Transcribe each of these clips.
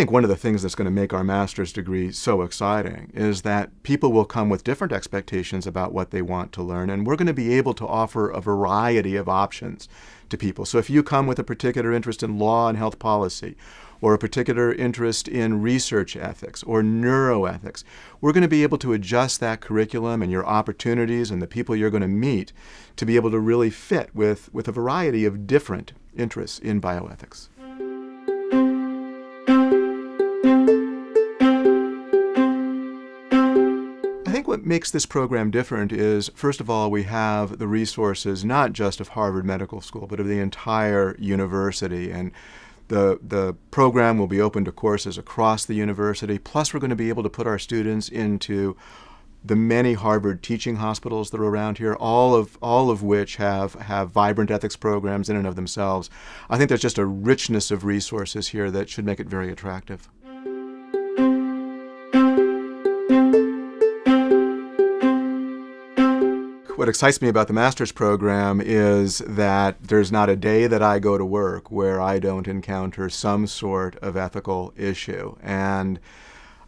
think one of the things that's going to make our master's degree so exciting is that people will come with different expectations about what they want to learn, and we're going to be able to offer a variety of options to people. So if you come with a particular interest in law and health policy, or a particular interest in research ethics or neuroethics, we're going to be able to adjust that curriculum and your opportunities and the people you're going to meet to be able to really fit with, with a variety of different interests in bioethics. What makes this program different is, first of all, we have the resources not just of Harvard Medical School, but of the entire university. And the, the program will be open to courses across the university. Plus, we're going to be able to put our students into the many Harvard teaching hospitals that are around here, all of all of which have have vibrant ethics programs in and of themselves. I think there's just a richness of resources here that should make it very attractive. What excites me about the master's program is that there's not a day that I go to work where I don't encounter some sort of ethical issue. And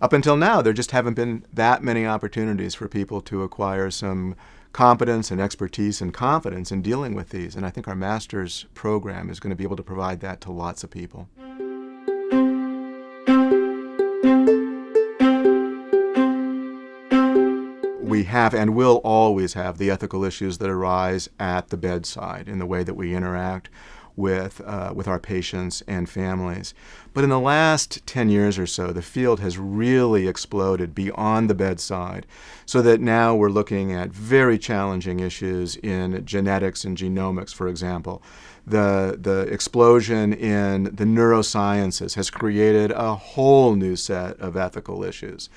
up until now, there just haven't been that many opportunities for people to acquire some competence and expertise and confidence in dealing with these. And I think our master's program is going to be able to provide that to lots of people. We have and will always have the ethical issues that arise at the bedside in the way that we interact with, uh, with our patients and families. But in the last 10 years or so, the field has really exploded beyond the bedside so that now we're looking at very challenging issues in genetics and genomics, for example. The, the explosion in the neurosciences has created a whole new set of ethical issues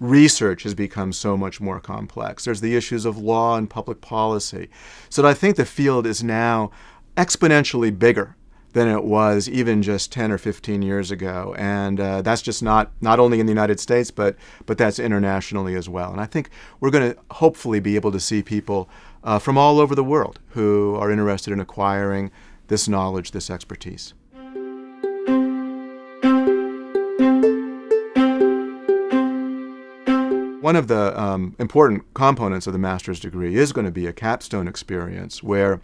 research has become so much more complex. There's the issues of law and public policy. So I think the field is now exponentially bigger than it was even just 10 or 15 years ago. And uh, that's just not, not only in the United States, but, but that's internationally as well. And I think we're going to hopefully be able to see people uh, from all over the world who are interested in acquiring this knowledge, this expertise. One of the um, important components of the master's degree is going to be a capstone experience where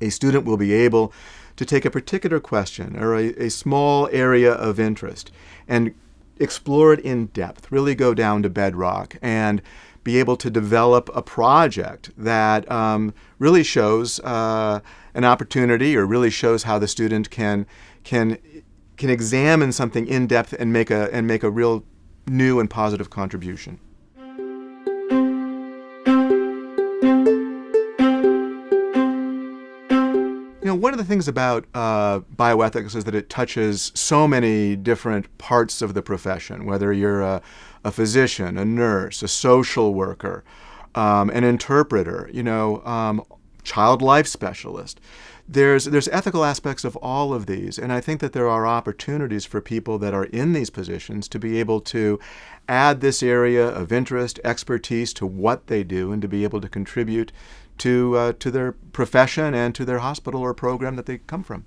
a student will be able to take a particular question or a, a small area of interest and explore it in depth, really go down to bedrock and be able to develop a project that um, really shows uh, an opportunity or really shows how the student can can can examine something in depth and make a and make a real new and positive contribution. You know, one of the things about uh, bioethics is that it touches so many different parts of the profession, whether you're a, a physician, a nurse, a social worker, um, an interpreter, you know, um, child life specialist. There's, there's ethical aspects of all of these, and I think that there are opportunities for people that are in these positions to be able to add this area of interest, expertise to what they do, and to be able to contribute to, uh, to their profession and to their hospital or program that they come from.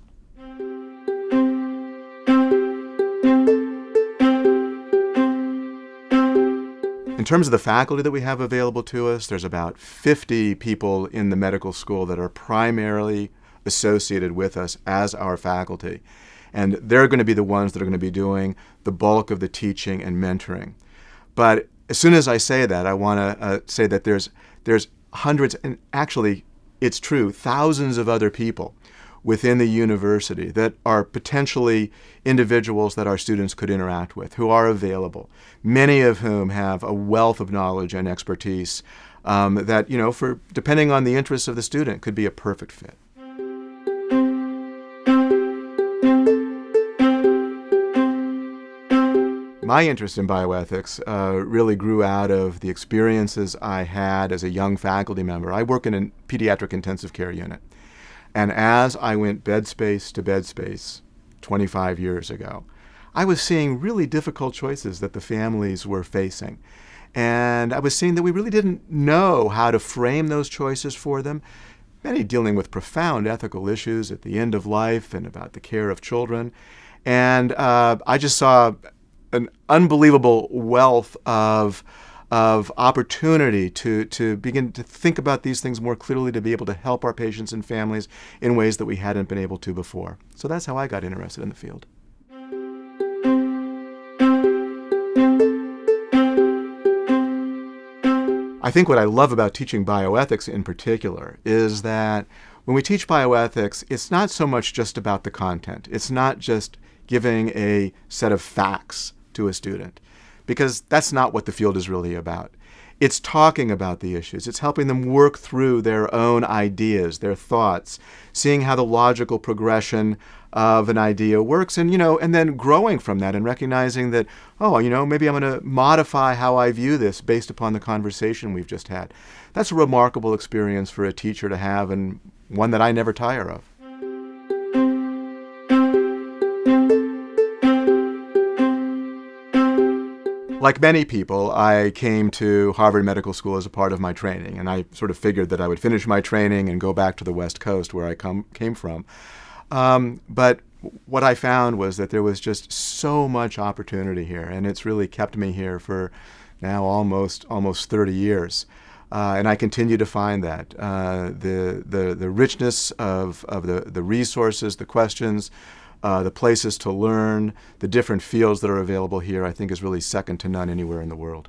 In terms of the faculty that we have available to us, there's about 50 people in the medical school that are primarily associated with us as our faculty. And they're going to be the ones that are going to be doing the bulk of the teaching and mentoring. But as soon as I say that, I want to uh, say that there's, there's hundreds, and actually, it's true, thousands of other people within the university that are potentially individuals that our students could interact with, who are available, many of whom have a wealth of knowledge and expertise um, that, you know, for depending on the interests of the student, could be a perfect fit. My interest in bioethics uh, really grew out of the experiences I had as a young faculty member. I work in a pediatric intensive care unit. And as I went bed space to bed space 25 years ago, I was seeing really difficult choices that the families were facing. And I was seeing that we really didn't know how to frame those choices for them, many dealing with profound ethical issues at the end of life and about the care of children. And uh, I just saw an unbelievable wealth of of opportunity to, to begin to think about these things more clearly, to be able to help our patients and families in ways that we hadn't been able to before. So that's how I got interested in the field. I think what I love about teaching bioethics in particular is that when we teach bioethics, it's not so much just about the content. It's not just giving a set of facts to a student because that's not what the field is really about. It's talking about the issues. It's helping them work through their own ideas, their thoughts, seeing how the logical progression of an idea works and you know and then growing from that and recognizing that oh you know maybe I'm going to modify how I view this based upon the conversation we've just had. That's a remarkable experience for a teacher to have and one that I never tire of. Like many people, I came to Harvard Medical School as a part of my training, and I sort of figured that I would finish my training and go back to the West Coast where I come, came from. Um, but what I found was that there was just so much opportunity here, and it's really kept me here for now almost almost 30 years. Uh, and I continue to find that uh, the, the the richness of, of the, the resources, the questions, uh, the places to learn, the different fields that are available here, I think is really second to none anywhere in the world.